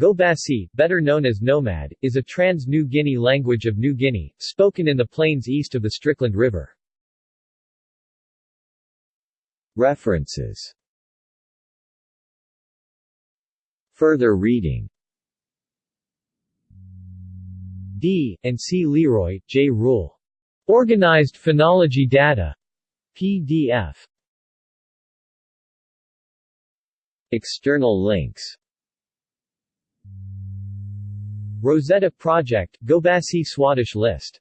Gobasi, better known as Nomad, is a trans-New Guinea language of New Guinea, spoken in the plains east of the Strickland River. References Further reading D. and C. Leroy, J. Rule. Organized Phonology Data. PDF. External links Rosetta Project, Gobasi Swadesh List